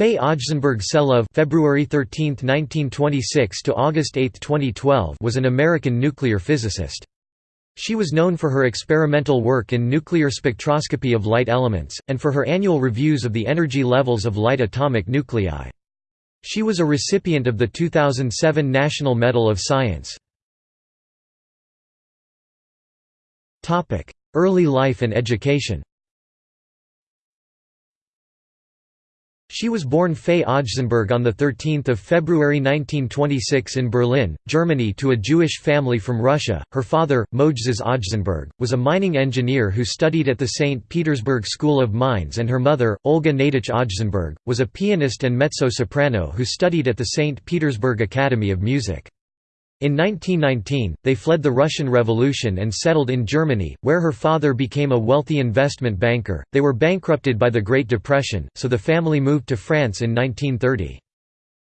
Fay Ajzenberg Selove February 13, 1926 to August 8, 2012 was an American nuclear physicist. She was known for her experimental work in nuclear spectroscopy of light elements, and for her annual reviews of the energy levels of light atomic nuclei. She was a recipient of the 2007 National Medal of Science. Topic: Early life and education She was born Fay Ajzenberg on 13 February 1926 in Berlin, Germany to a Jewish family from Russia. Her father, Mojzes Ajzenberg, was a mining engineer who studied at the St. Petersburg School of Mines and her mother, Olga Nadich Ajzenberg, was a pianist and mezzo-soprano who studied at the St. Petersburg Academy of Music. In 1919, they fled the Russian Revolution and settled in Germany, where her father became a wealthy investment banker. They were bankrupted by the Great Depression, so the family moved to France in 1930.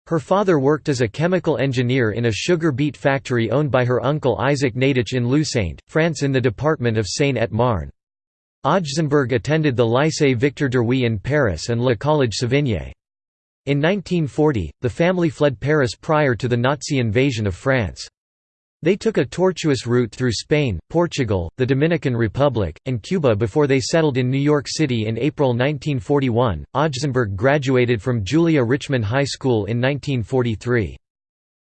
Her father worked as a chemical engineer in a sugar beet factory owned by her uncle Isaac Nadich in Lusaint, France in the department of Seine-et-Marne. Ajzenberg attended the Lycée Victor Duruy in Paris and Le Collège Sévigné. In 1940, the family fled Paris prior to the Nazi invasion of France. They took a tortuous route through Spain, Portugal, the Dominican Republic, and Cuba before they settled in New York City in April 1941. Ajzenberg graduated from Julia Richman High School in 1943.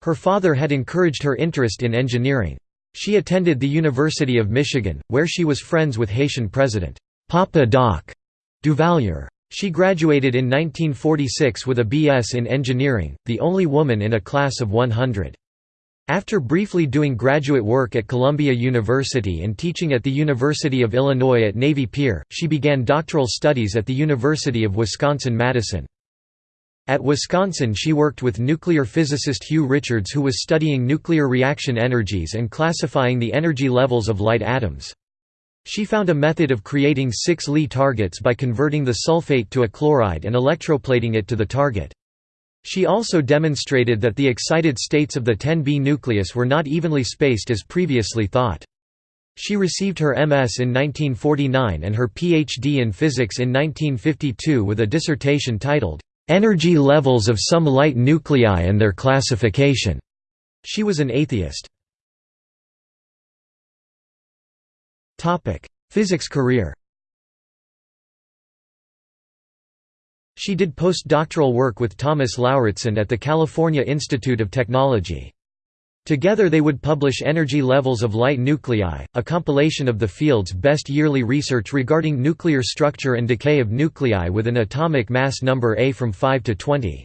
Her father had encouraged her interest in engineering. She attended the University of Michigan, where she was friends with Haitian President Papa Doc Duvalier. She graduated in 1946 with a B.S. in engineering, the only woman in a class of 100. After briefly doing graduate work at Columbia University and teaching at the University of Illinois at Navy Pier, she began doctoral studies at the University of Wisconsin-Madison. At Wisconsin she worked with nuclear physicist Hugh Richards who was studying nuclear reaction energies and classifying the energy levels of light atoms. She found a method of creating 6 Li targets by converting the sulfate to a chloride and electroplating it to the target. She also demonstrated that the excited states of the 10B nucleus were not evenly spaced as previously thought. She received her MS in 1949 and her PhD in physics in 1952 with a dissertation titled, "'Energy Levels of Some Light Nuclei and Their Classification'". She was an atheist. Physics career She did postdoctoral work with Thomas Lauritsen at the California Institute of Technology. Together they would publish Energy Levels of Light Nuclei, a compilation of the field's best yearly research regarding nuclear structure and decay of nuclei with an atomic mass number A from 5 to 20.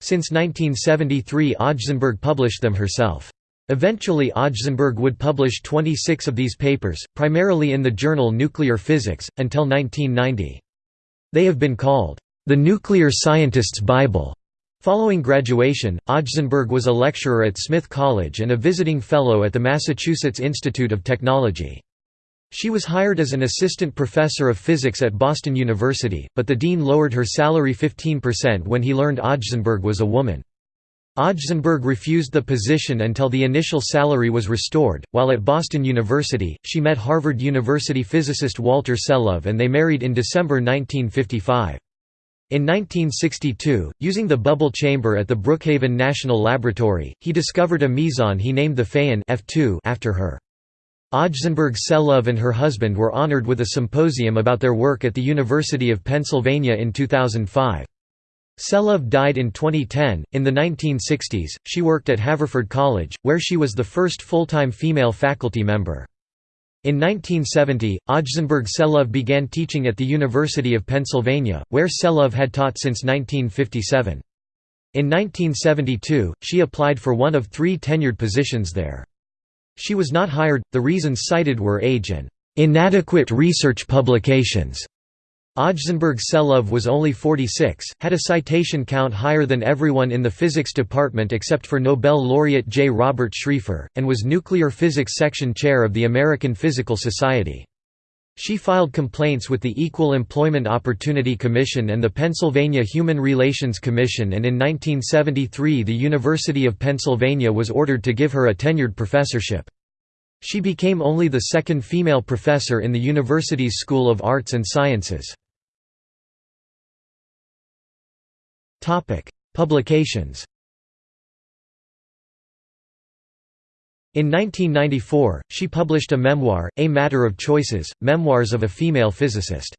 Since 1973 Ajzenberg published them herself. Eventually Ajzenberg would publish 26 of these papers, primarily in the journal Nuclear Physics, until 1990. They have been called, "...the nuclear scientist's Bible." Following graduation, Ajzenberg was a lecturer at Smith College and a visiting fellow at the Massachusetts Institute of Technology. She was hired as an assistant professor of physics at Boston University, but the dean lowered her salary 15% when he learned Ajzenberg was a woman. Ajzenberg refused the position until the initial salary was restored. While at Boston University, she met Harvard University physicist Walter Selove and they married in December 1955. In 1962, using the bubble chamber at the Brookhaven National Laboratory, he discovered a meson he named the Phaon F2 after her. Ajzenberg Selove and her husband were honored with a symposium about their work at the University of Pennsylvania in 2005. Selove died in 2010. In the 1960s, she worked at Haverford College, where she was the first full-time female faculty member. In 1970, Ajzenberg Selove began teaching at the University of Pennsylvania, where Selove had taught since 1957. In 1972, she applied for one of three tenured positions there. She was not hired, the reasons cited were age and inadequate research publications. Ajzenberg Selove was only 46, had a citation count higher than everyone in the physics department except for Nobel laureate J. Robert Schrieffer, and was nuclear physics section chair of the American Physical Society. She filed complaints with the Equal Employment Opportunity Commission and the Pennsylvania Human Relations Commission and in 1973 the University of Pennsylvania was ordered to give her a tenured professorship. She became only the second female professor in the university's School of Arts and Sciences. Publications In 1994, she published a memoir, A Matter of Choices, Memoirs of a Female Physicist.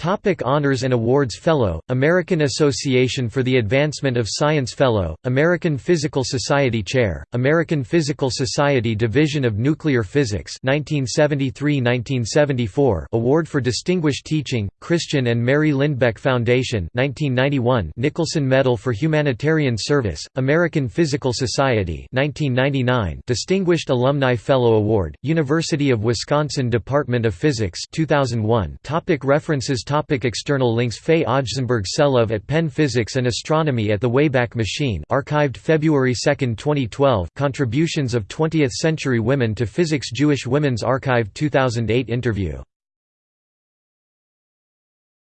Topic honors and awards Fellow, American Association for the Advancement of Science Fellow, American Physical Society Chair, American Physical Society Division of Nuclear Physics 1973–1974 Award for Distinguished Teaching, Christian and Mary Lindback Foundation 1991 Nicholson Medal for Humanitarian Service, American Physical Society 1999 Distinguished Alumni Fellow Award, University of Wisconsin Department of Physics 2001 Topic References Topic external links Fay Ajzenberg Selove at Penn Physics and Astronomy at the Wayback Machine archived February 2, 2012 Contributions of 20th Century Women to Physics Jewish Women's Archive 2008 interview